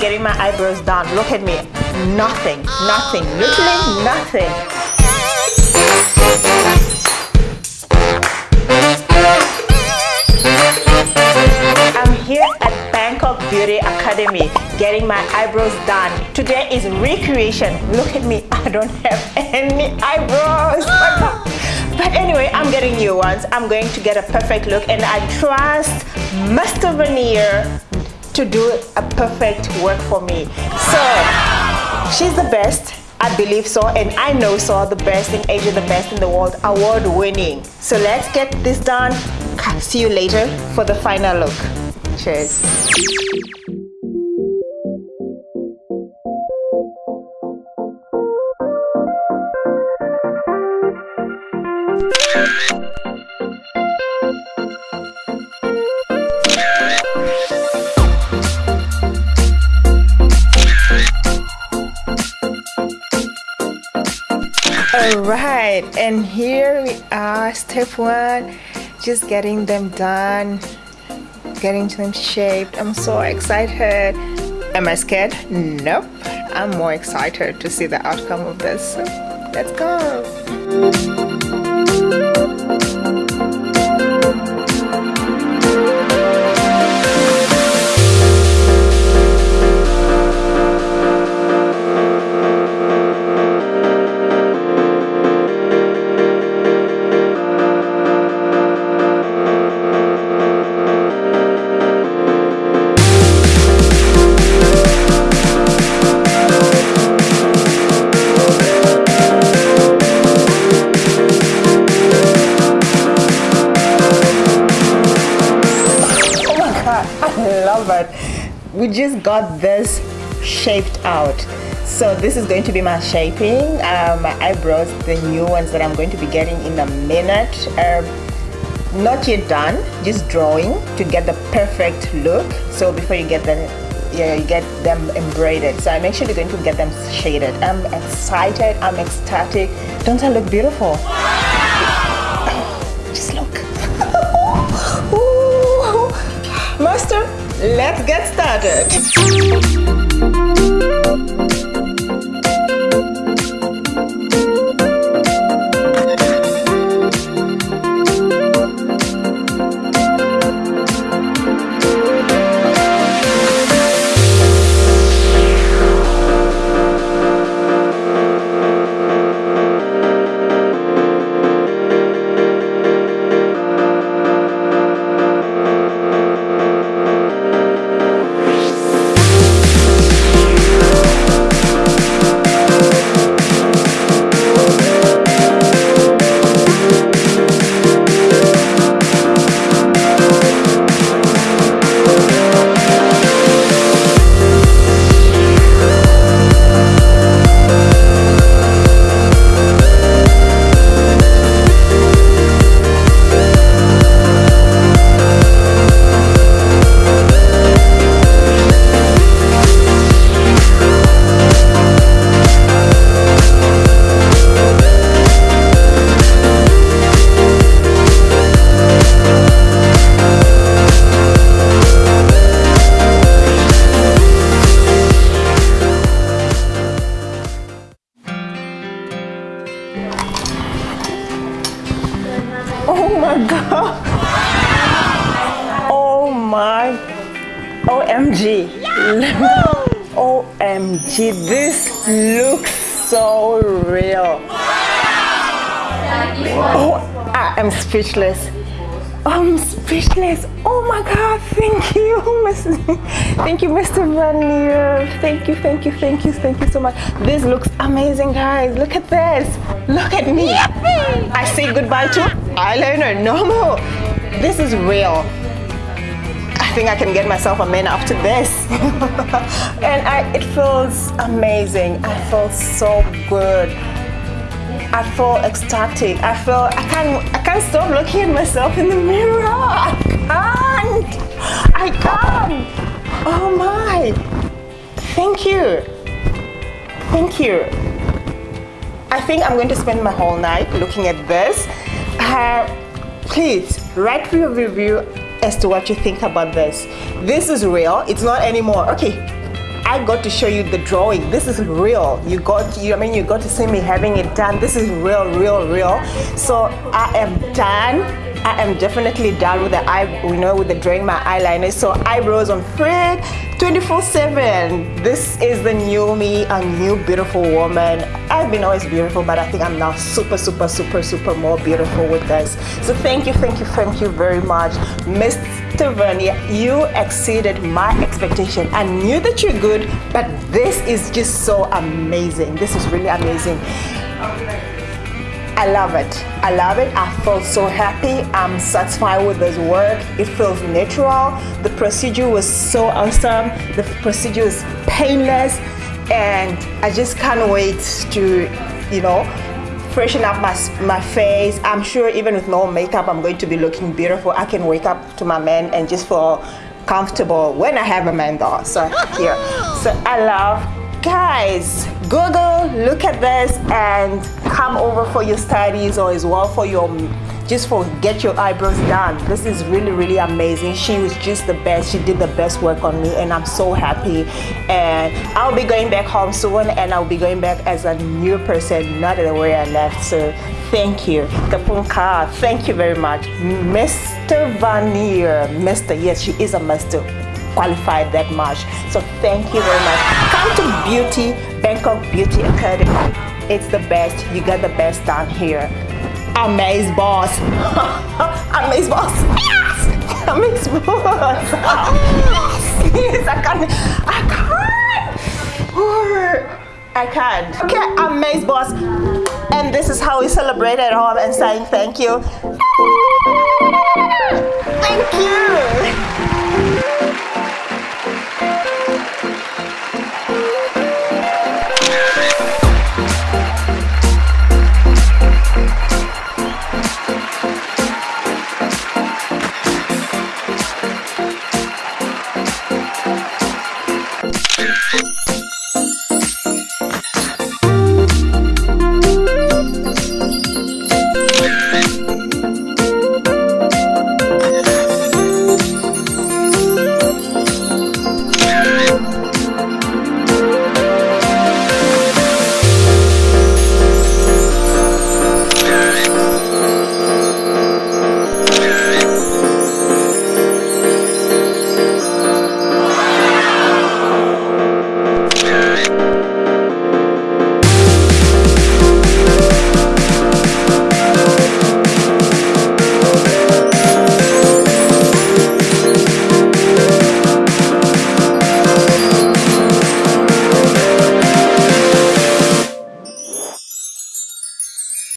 getting my eyebrows done. Look at me. Nothing, nothing, literally nothing. I'm here at Bangkok Beauty Academy getting my eyebrows done. Today is recreation. Look at me, I don't have any eyebrows. But anyway, I'm getting new ones. I'm going to get a perfect look and I trust Master Veneer to do a perfect work for me. So, she's the best. I believe so and I know so the best in Asia the best in the world award winning so let's get this done see you later for the final look cheers all right and here we are step one just getting them done getting them shaped. I'm so excited. Am i scared? Nope. I'm more excited to see the outcome of this. Let's go we just got this shaped out. So this is going to be my shaping. Um, my eyebrows the new ones that I'm going to be getting in a minute. Uh, not yet done just drawing to get the perfect look. So before you get the yeah, you get them embroidered. So I'm actually going to get them shaded. I'm excited I'm ecstatic. Don't I look beautiful let's get started. OMG. OMG, this looks so real. Oh, I am speechless. I'm speechless. Oh my God, thank you. Thank you, Mr. Veneer. Thank you, thank you, thank you, thank you so much. This looks amazing, guys. Look at this. Look at me. I say goodbye to eyeliner. No more. This is real. I think I can get myself a man after this. and I, it feels amazing. I feel so good. I feel ecstatic. I feel I can't I can't stop looking at myself in the mirror. I can't. I can't. Oh my. Thank you. Thank you. I think I'm going to spend my whole night looking at this. Uh, please write your review as to what you think about this. This is real. It's not anymore. Okay, I got to show you the drawing. This is real. You got, you, I mean, you got to see me having it done. This is real, real, real. So I am done. I am definitely done with the eye, you know, with the drawing my eyeliner. So eyebrows on frig 24 7. This is the new me, a new beautiful woman. I've been always beautiful, but I think I'm now super, super, super, super more beautiful with this. So thank you, thank you, thank you very much. Mr. Vernier, you exceeded my expectation. I knew that you're good, but this is just so amazing. This is really amazing. I love it. I love it. I felt so happy. I'm satisfied with this work. It feels natural. The procedure was so awesome. The procedure is painless. And I just can't wait to, you know, freshen up my, my face. I'm sure even with no makeup, I'm going to be looking beautiful. I can wake up to my man and just feel comfortable when I have a man though. So here. So I love guys google look at this and come over for your studies or as well for your just for get your eyebrows done. This is really really amazing. She was just the best. She did the best work on me and i'm so happy. And i'll be going back home soon and i'll be going back as a new person not the way i left. So thank you. Kapunka thank you very much. Mr vanier mr yes she is a master qualified that much. So thank you very much. Come to Beauty, Bangkok Beauty Academy. It's the best. You got the best down here. Amaze boss. Amaze boss. Yes! Amaze boss. yes, I can't. I can't. I can't. Okay, Amaze boss. And this is how we celebrate at home and saying thank you. Thank you.